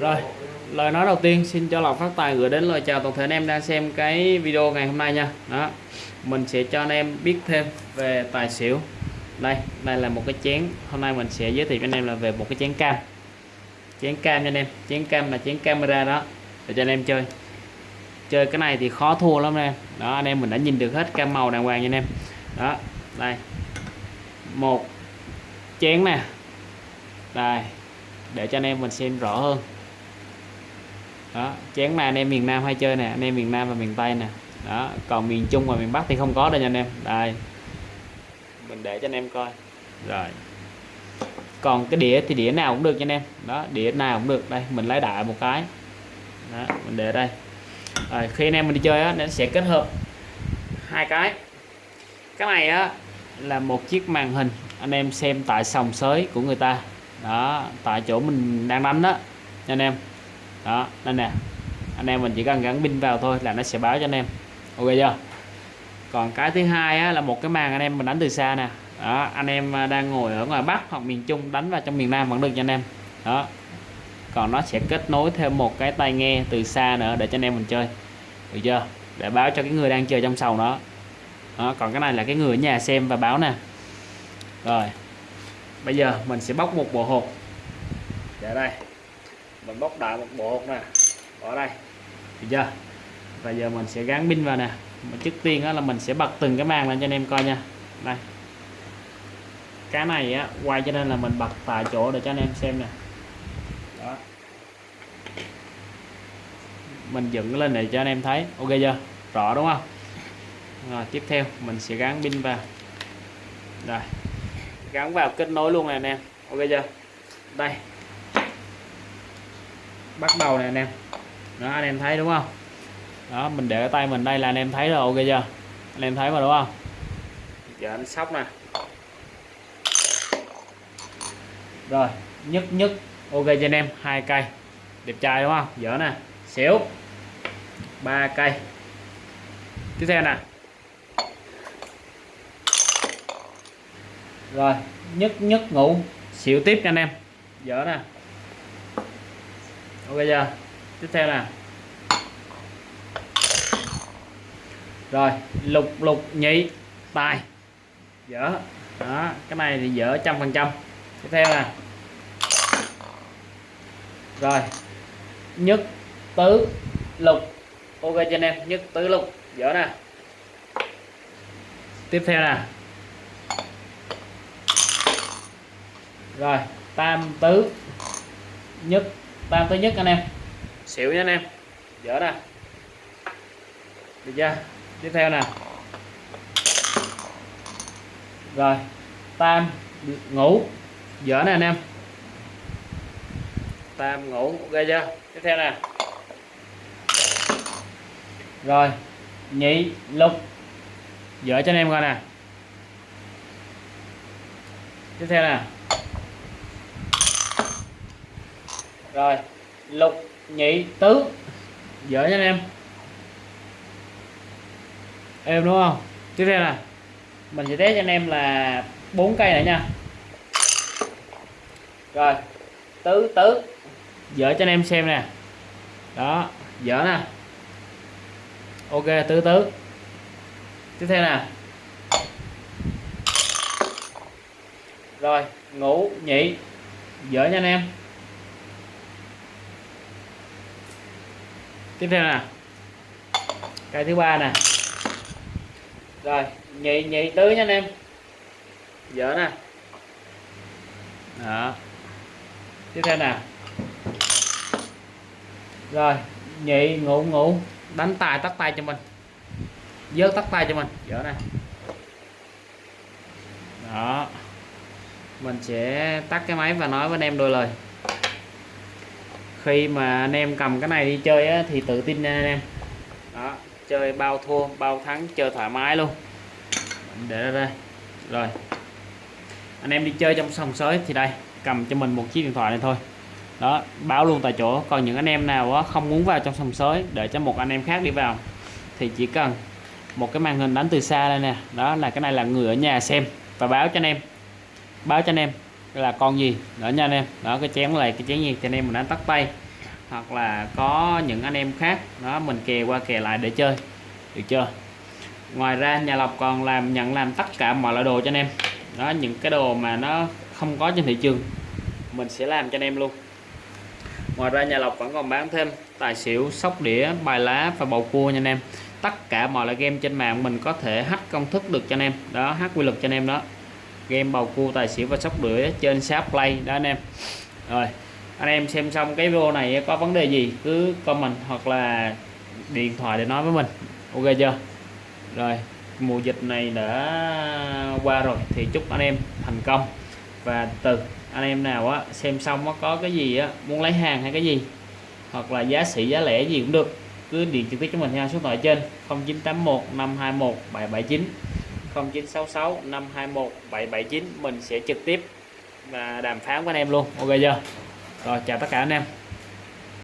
Rồi, lời nói đầu tiên xin cho lọc phát tài gửi đến lời chào toàn thể anh em đang xem cái video ngày hôm nay nha. Đó. Mình sẽ cho anh em biết thêm về tài xỉu. Đây, đây là một cái chén. Hôm nay mình sẽ giới thiệu cho anh em là về một cái chén cam. Chén cam cho anh em, chén cam là chén camera đó để cho anh em chơi. Chơi cái này thì khó thua lắm anh em. Đó, anh em mình đã nhìn được hết cam màu đàng hoàng nha anh em. Đó, đây. Một chén nè. Đây, để cho anh em mình xem rõ hơn đó chén này anh em miền Nam hay chơi nè anh em miền Nam và miền Tây nè. Đó còn miền Trung và miền Bắc thì không có đâu nha anh em. Đây mình để cho anh em coi. Rồi. Còn cái đĩa thì đĩa nào cũng được nha anh em. Đó đĩa nào cũng được. Đây mình lấy đại một cái. Đó, mình để đây. Rồi, khi anh em mình đi chơi á nó sẽ kết hợp hai cái. Cái này á là một chiếc màn hình anh em xem tại sòng sới của người ta. Đó tại chỗ mình đang đánh đó nha anh em đó đây nè. Anh em mình chỉ cần gắn pin vào thôi là nó sẽ báo cho anh em. Ok chưa? Còn cái thứ hai á, là một cái màn anh em mình đánh từ xa nè. Đó anh em à, đang ngồi ở ngoài Bắc hoặc miền Trung đánh vào trong miền Nam vẫn được cho anh em. Đó. Còn nó sẽ kết nối thêm một cái tai nghe từ xa nữa để cho anh em mình chơi. Được chưa? Để báo cho cái người đang chơi trong sầu đó, đó còn cái này là cái người ở nhà xem và báo nè. Rồi. Bây giờ mình sẽ bóc một bộ hộp. Để đây mình bóc đại một bộ nè. Bỏ đây. Được chưa? Và giờ mình sẽ gắn pin vào nè. Mà trước tiên đó là mình sẽ bật từng cái màn lên cho anh em coi nha. Đây. Cái này á, quay cho nên là mình bật tại chỗ để cho anh em xem nè. Đó. Mình dựng lên để cho anh em thấy. Ok chưa? Rõ đúng không? Rồi, tiếp theo mình sẽ gắn pin vào. Rồi. Gắn vào kết nối luôn này anh em. Ok chưa? Đây bắt đầu nè anh em. Đó, anh em thấy đúng không? Đó, mình để tay mình đây là anh em thấy rồi, ok chưa? Anh em thấy mà đúng không? Giờ anh sóc nè. Rồi nhất nhất ok cho anh em, hai cây. Đẹp trai đúng không? Dở nè. Xỉu. Ba cây. Tiếp theo nè. Rồi nhất nhất ngủ. Xỉu tiếp cho anh em. Dở nè ok chưa? Tiếp theo nè. Rồi, lục lục, nhị, tài. Dở. Đó, cái này thì dở trăm phần trăm. Tiếp theo nè. Rồi, nhất tứ lục. Ok cho anh em, nhất tứ lục. Dở nè. Tiếp theo nè. Rồi, tam tứ. Nhất tam tới nhất anh em. Xỉu nha anh em. Dở nè được chưa tiếp theo nè. Rồi tam ngủ. Dở nè anh em. Tam ngủ. Ok chưa? Tiếp theo nè. Rồi, nhị, lục. Dở cho anh em coi nè. Tiếp theo nè. Rồi, lục nhị tứ. Dở cho anh em. Em đúng không? Tiếp theo là mình sẽ test cho anh em là bốn cây này nha. Rồi, tứ tứ. Dở cho anh em xem nè. Đó dở nè. Ok, tứ tứ. Tiếp theo nè. Rồi ngủ nhị. Dở nha anh em. Tiếp theo nè cây thứ ba nè. Rồi, nhị nhị tứ nha anh em. Dở nè. Đó. Tiếp theo nè rồi, nhị, ngủ ngủ. Đánh tài tắt tay cho mình. Dớt tắt tay cho mình. Dở nè. Đó. Mình sẽ tắt cái máy và nói với anh em đôi lời khi mà anh em cầm cái này đi chơi á, thì tự tin nha anh em. Đó chơi bao thua bao thắng chơi thoải mái luôn. Để ra đây. Rồi. Anh em đi chơi trong sòng sới thì đây cầm cho mình một chiếc điện thoại này thôi. Đó báo luôn tại chỗ. Còn những anh em nào á, không muốn vào trong sòng sới để cho một anh em khác đi vào thì chỉ cần một cái màn hình đánh từ xa đây nè. Đó là cái này là người ở nhà xem và báo cho anh em. Báo cho anh em là con gì? Đó nha anh em. Đó, cái chén này, cái chén gì? Cho anh em mình đánh tắt tay. Hoặc là có những anh em khác. Đó, mình kè qua kè lại để chơi. Được chưa? Ngoài ra, nhà lọc còn làm, nhận làm tất cả mọi loại đồ cho anh em. Đó, những cái đồ mà nó không có trên thị trường, mình sẽ làm cho anh em luôn. Ngoài ra, nhà lọc vẫn còn bán thêm tài xỉu, sóc đĩa, bài lá và bầu cua nha anh em. Tất cả mọi loại game trên mạng mình có thể hack công thức được cho anh em. Đó, hack quy luật cho anh em đó game bầu cua, tài xỉu và sóc đĩa trên shop play đó anh em. Rồi, anh em xem xong cái video này có vấn đề gì cứ comment hoặc là điện thoại để nói với mình. Ok chưa? Rồi, mùa dịch này đã qua rồi thì chúc anh em thành công. Và từ anh em nào á, xem xong có có cái gì á, muốn lấy hàng hay cái gì, hoặc là giá sĩ giá lẻ gì cũng được, cứ điện trực tiếp cho mình theo số điện thoại trên 0981 521 779 0966 521 779 mình sẽ trực tiếp và đàm phán với anh em luôn. Ok chưa? Rồi, chào tất cả anh em.